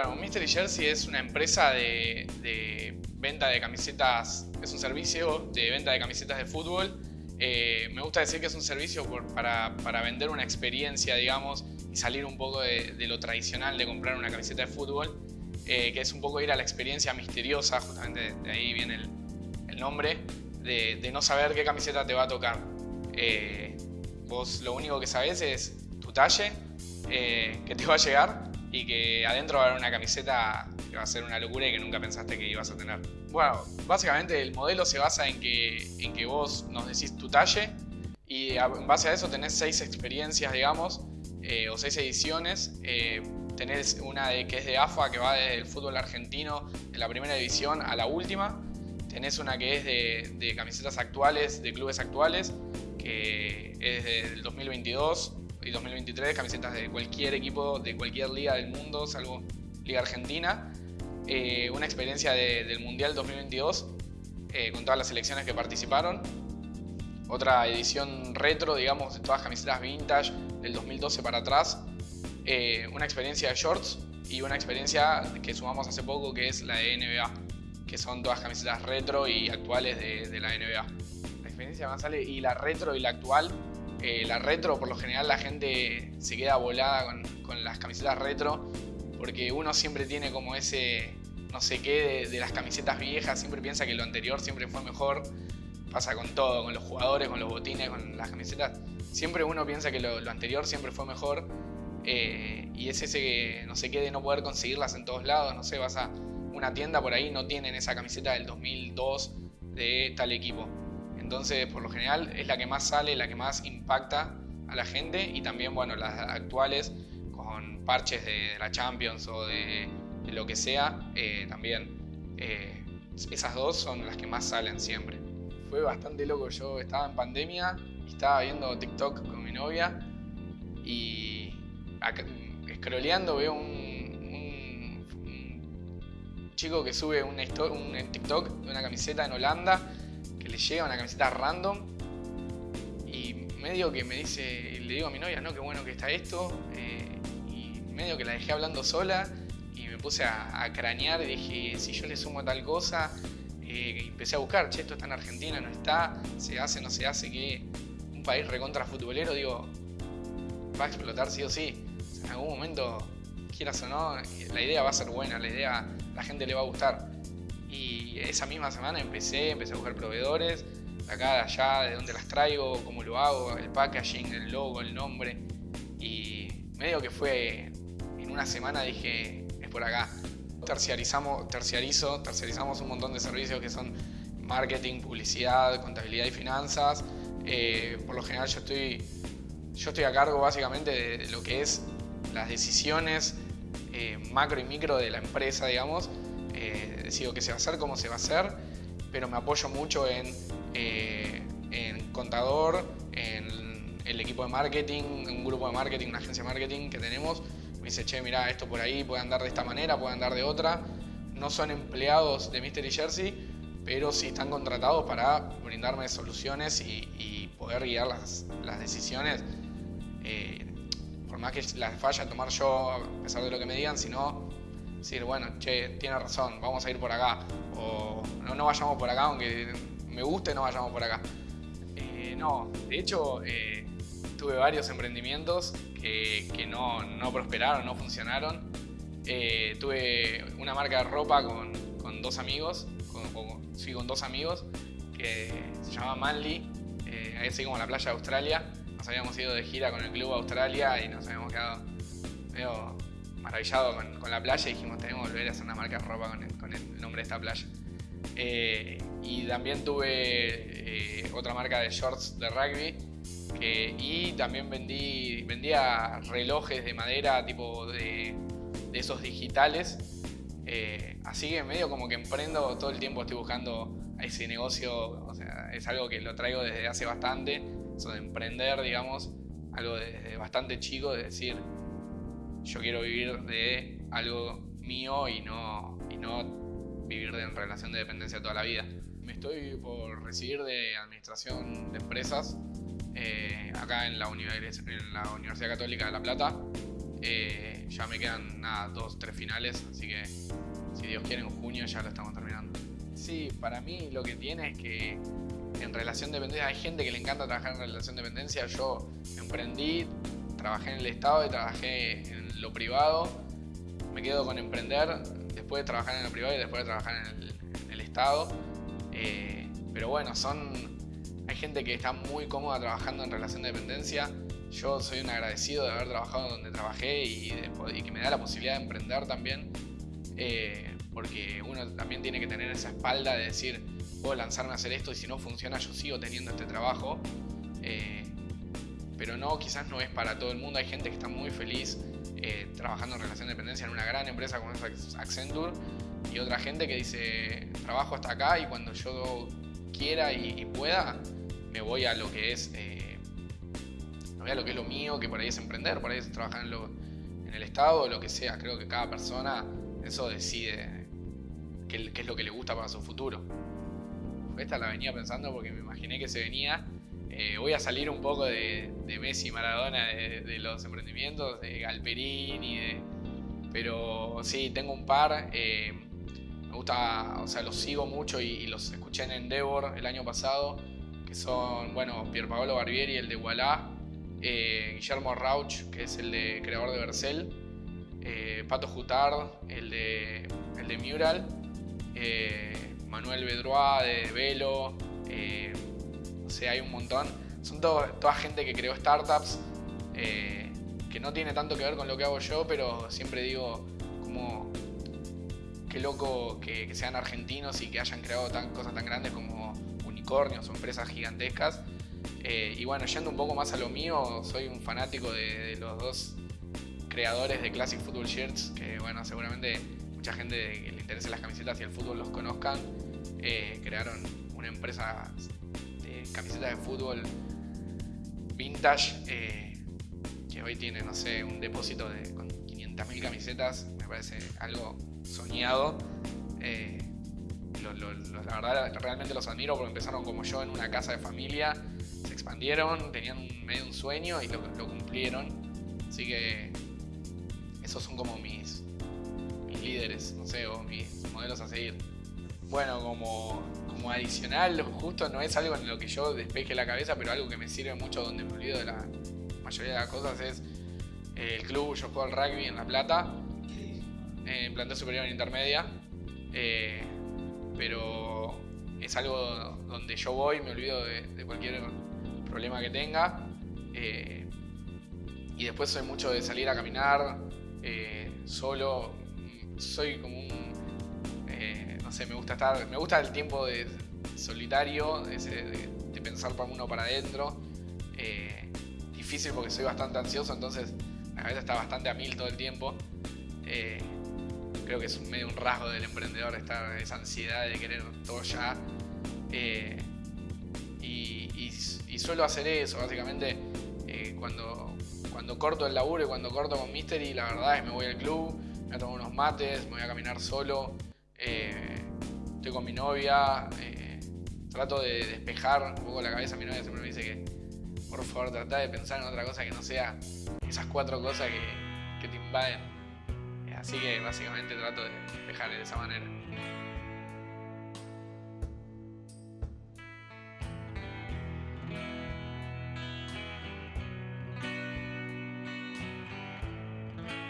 Bueno, Mystery Jersey es una empresa de, venta de camisetas, es un servicio de venta de camisetas de fútbol. Eh, me gusta decir que es un servicio para, vender una experiencia, digamos, y salir un poco de, lo tradicional de comprar una camiseta de fútbol, eh, que es un poco ir a la experiencia misteriosa, justamente de ahí viene el, nombre, de, no saber qué camiseta te va a tocar. Eh, vos lo único que sabés es tu talle, que te va a llegar y que adentro va a haber una camiseta que va a ser una locura y que nunca pensaste que ibas a tener. Bueno, básicamente el modelo se basa en que, en que vos nos decís tu talle y en base a eso tenés seis experiencias, digamos, eh, o seis ediciones. Eh, tenés una de, que es de AFA, que va desde el fútbol argentino, de la primera división a la última. Tenés una que es de, de camisetas actuales, de clubes actuales, que es del 2022 y 2023, camisetas de cualquier equipo, de cualquier liga del mundo, salvo Liga Argentina. Eh, una experiencia del Mundial 2022 eh, con todas las selecciones que participaron. Otra edición retro, digamos, de todas camisetas vintage del 2012 para atrás. Eh, una experiencia de shorts y una experiencia que sumamos hace poco que es la de NBA, que son todas camisetas retro y actuales de, de la NBA. La experiencia más sale y la retro y la actual eh, la retro, por lo general, la gente se queda volada con, las camisetas retro porque uno siempre tiene como ese no sé qué de, las camisetas viejas, siempre piensa que lo anterior siempre fue mejor. Pasa con todo, con los jugadores, con los botines, con las camisetas. Siempre uno piensa que lo, anterior siempre fue mejor. Eh, y es ese no sé qué de no poder conseguirlas en todos lados. No sé, vas a una tienda por ahí, no tienen esa camiseta del 2002 de tal equipo. Entonces, por lo general, es la que más sale, la que más impacta a la gente y también, bueno, las actuales con parches de, la Champions o de, lo que sea, eh, también eh, esas dos son las que más salen siempre. Fue bastante loco, yo estaba en pandemia estaba viendo TikTok con mi novia y scrolleando veo un, chico que sube un, un TikTok de una camiseta en Holanda llega una camiseta random y medio que me dice, le digo a mi novia, no, qué bueno que está esto, eh, y medio que la dejé hablando sola y me puse a, cranear y dije, si yo le sumo tal cosa, eh, empecé a buscar, che, esto está en Argentina, no está, se hace, no se hace, que un país recontra futbolero, digo, va a explotar sí o sí. en algún momento, quieras o no, la idea va a ser buena, la idea, la gente le va a gustar. Esa misma semana empecé, empecé a buscar proveedores, de acá, de allá, de dónde las traigo, cómo lo hago, el packaging, el logo, el nombre. Y medio que fue, en una semana dije, es por acá. Terciarizamos, terciarizo, terciarizamos un montón de servicios que son marketing, publicidad, contabilidad y finanzas. Eh, por lo general yo estoy, yo estoy a cargo básicamente de lo que es las decisiones eh, macro y micro de la empresa, digamos, eh, decido qué se va a hacer, cómo se va a hacer, pero me apoyo mucho en, eh, en contador, en el equipo de marketing, un grupo de marketing, una agencia de marketing que tenemos. Me dice, che, mira, esto por ahí puede andar de esta manera, puede andar de otra. No son empleados de Mystery Jersey, pero sí están contratados para brindarme soluciones y, poder guiar las, las decisiones. Eh, por más que las falla tomar yo, a pesar de lo que me digan, sino decir, bueno, che, tiene razón, vamos a ir por acá. O no, no vayamos por acá, aunque me guste, no vayamos por acá. Eh, no, de hecho, eh, tuve varios emprendimientos que, no, prosperaron, no funcionaron. Eh, tuve una marca de ropa con, dos amigos, con, con dos amigos, que se llama Manly, así como la playa de Australia. Nos habíamos ido de gira con el club Australia y nos habíamos quedado medio maravillado con, la playa y dijimos tenemos que volver a hacer una marca de ropa con el, nombre de esta playa. Eh, y también tuve eh, otra marca de shorts de rugby y también vendí, vendía relojes de madera tipo de, esos digitales. Eh, así que medio como que emprendo, todo el tiempo estoy buscando ese negocio, o sea, es algo que lo traigo desde hace bastante, eso de emprender, digamos, algo desde bastante chico, de decir, yo quiero vivir de algo mío y no, y no vivir de, en relación de dependencia toda la vida. Me estoy por recibir de Administración de Empresas eh, acá en la, en la, Universidad Católica de La Plata. Eh, ya me quedan nada, dos, tres finales, así que si Dios quiere en junio ya lo estamos terminando. Sí, para mí lo que tiene es que en relación de dependencia hay gente que le encanta trabajar en relación de dependencia. Yo emprendí, trabajé en el Estado y trabajé en lo privado. Me quedo con emprender después de trabajar en lo privado y después de trabajar en el, Estado. Eh, pero bueno, son hay gente que está muy cómoda trabajando en relación de dependencia. Yo soy un agradecido de haber trabajado donde trabajé y, que me da la posibilidad de emprender también. Eh, porque uno también tiene que tener esa espalda de decir, puedo lanzarme a hacer esto y si no funciona yo sigo teniendo este trabajo. Eh, pero no, quizás no es para todo el mundo. Hay gente que está muy feliz eh, trabajando en relación de dependencia en una gran empresa como es Accenture y otra gente que dice, trabajo hasta acá y cuando yo quiera y, pueda, me voy a lo que es... Eh, voy a lo que es lo mío, que por ahí es emprender, por ahí es trabajar en, lo, en el Estado lo que sea. Creo que cada persona eso decide qué, es lo que le gusta para su futuro. Esta la venía pensando porque me imaginé que se venía. Eh, voy a salir un poco de, Messi Maradona, de, los emprendimientos, de Galperini, de, pero sí, tengo un par. Eh, me gusta, o sea, los sigo mucho y, los escuché en Endeavor el año pasado, que son, bueno, Pierpaolo Barbieri, el de Wallah, eh, Guillermo Rauch, que es el de creador de Bercel, Pato Jutard, el de, el de Mural, Manuel Bedroa de Velo, o sea, hay un montón. Son toda gente que creó startups, eh, que no tiene tanto que ver con lo que hago yo, pero siempre digo como qué loco que, sean argentinos y que hayan creado tan, cosas tan grandes como unicornios o empresas gigantescas. y bueno, yendo un poco más a lo mío, soy un fanático de, los dos creadores de Classic Football Shirts, que bueno, seguramente mucha gente que le interese las camisetas y el fútbol los conozcan, eh, crearon una empresa camisetas de fútbol vintage eh, que hoy tiene, no sé, un depósito de, con 500.000 camisetas, me parece algo soñado. Eh, la verdad, realmente los admiro porque empezaron como yo en una casa de familia, se expandieron, tenían medio un sueño y lo, lo cumplieron. Así que esos son como mis, líderes, no sé, o mis modelos a seguir. Bueno, como, como adicional, justo no es algo en lo que yo despeje la cabeza, pero algo que me sirve mucho donde me olvido de la mayoría de las cosas es el club, yo juego al rugby en La Plata, en planta superior en intermedia, eh, pero es algo donde yo voy, me olvido de, cualquier problema que tenga. Eh, y después soy mucho de salir a caminar eh, solo, soy como un. Eh, no sé, me gusta estar. Me gusta el tiempo de solitario, de, pensar para uno para adentro. Eh, difícil porque soy bastante ansioso, entonces la cabeza está bastante a mil todo el tiempo. Eh, creo que es un, medio un rasgo del emprendedor estar esa ansiedad de querer todo ya. y, suelo hacer eso, básicamente, cuando, cuando corto el laburo y cuando corto con Mystery, la verdad es que me voy al club, me voy a tomar unos mates, me voy a caminar solo, eh, con mi novia, eh, trato de despejar un poco la cabeza. Mi novia siempre me dice que, por favor, trata de pensar en otra cosa que no sea esas cuatro cosas que, que te invaden. Así que básicamente trato de despejar de esa manera.